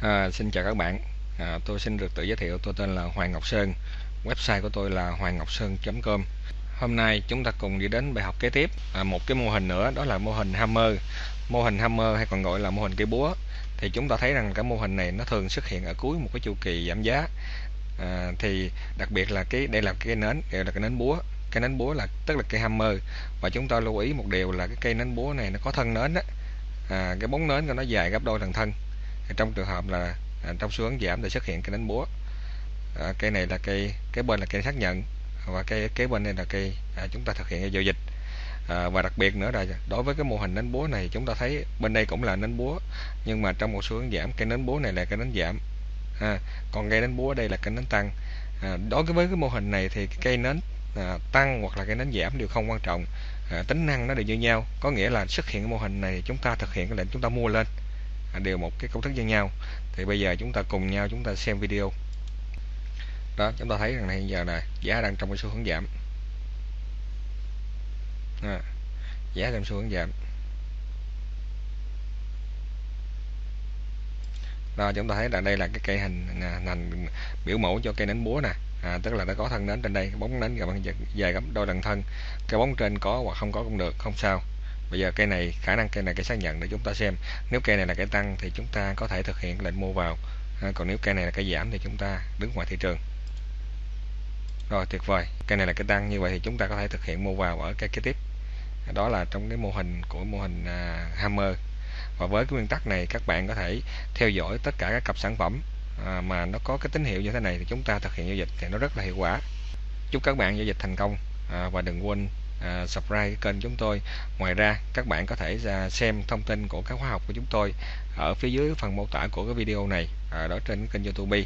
À, xin chào các bạn. À, tôi xin được tự giới thiệu tôi tên là Hoàng Ngọc Sơn. Website của tôi là hoangngocson.com hôm nay chúng ta cùng đi đến bài học kế tiếp. À, một cái mô hình nữa đó là mô hình hammer. Mô hình hammer hay còn gọi là mô hình cây búa. Thì chúng ta thấy rằng cái mô hình này nó thường xuất hiện ở cuối một cái chu kỳ giảm giá. À, thì đặc biệt là cái đây là cái nến đây là cái nến búa. Cái nến búa là tức là cây hammer. Và chúng ta lưu ý một điều là cái cây nến búa này nó có thân nến á. À, cái bóng nến của nó dài gấp đôi thân thân trong trường hợp là à, trong xu hướng giảm thì xuất hiện cây đánh búa. À, cây này là cây cái bên là cây xác nhận và cây kế bên đây là cây à, chúng ta thực hiện giao dịch. À, và đặc biệt nữa là đối với cái mô hình nến búa này chúng ta thấy bên đây cũng là nến búa nhưng mà trong một xu hướng giảm cây nến búa này là cây nến giảm. À, còn cây nến búa đây là cây nến tăng. À, đối với cái mô hình này thì cây nến à, tăng hoặc là cây nến giảm đều không quan trọng. À, tính năng nó đều như nhau. Có nghĩa là xuất hiện cái mô hình này chúng ta thực hiện cái lệnh chúng ta mua lên. À, đều một cái công thức như nhau. Thì bây giờ chúng ta cùng nhau chúng ta xem video. Đó chúng ta thấy rằng này giờ là giá đang trong cái xu hướng giảm. À, giá đang xu hướng giảm. Đó chúng ta thấy là đây là cái cây hình à, nành biểu mẫu cho cây nến búa nè. À, tức là nó có thân nến trên đây bóng nến dài gấp đôi lần thân. Cái bóng trên có hoặc không có cũng được không sao bây giờ cây này khả năng cây này cây xác nhận để chúng ta xem. Nếu cây này là cây tăng thì chúng ta có thể thực hiện lệnh mua vào. À, còn nếu cây này là cây giảm thì chúng ta đứng ngoài thị trường. Rồi tuyệt vời. Cây này là cây tăng như vậy thì chúng ta có thể thực hiện mua vào ở cây kế tiếp. Đó là trong cái mô hình của mô hình à, hammer. Và với cái nguyên tắc này các bạn có thể theo dõi tất cả các cặp sản phẩm à, mà nó có cái tín hiệu như thế này thì chúng ta thực hiện giao dịch thì nó rất là hiệu quả. Chúc các bạn giao dịch thành công à, và đừng quên uh, subscribe kênh chúng tôi. Ngoài ra các bạn có thể uh, xem thông tin của các khóa học của chúng tôi ở phía dưới phần mô tả của cái video này uh, đó trên kênh youtube.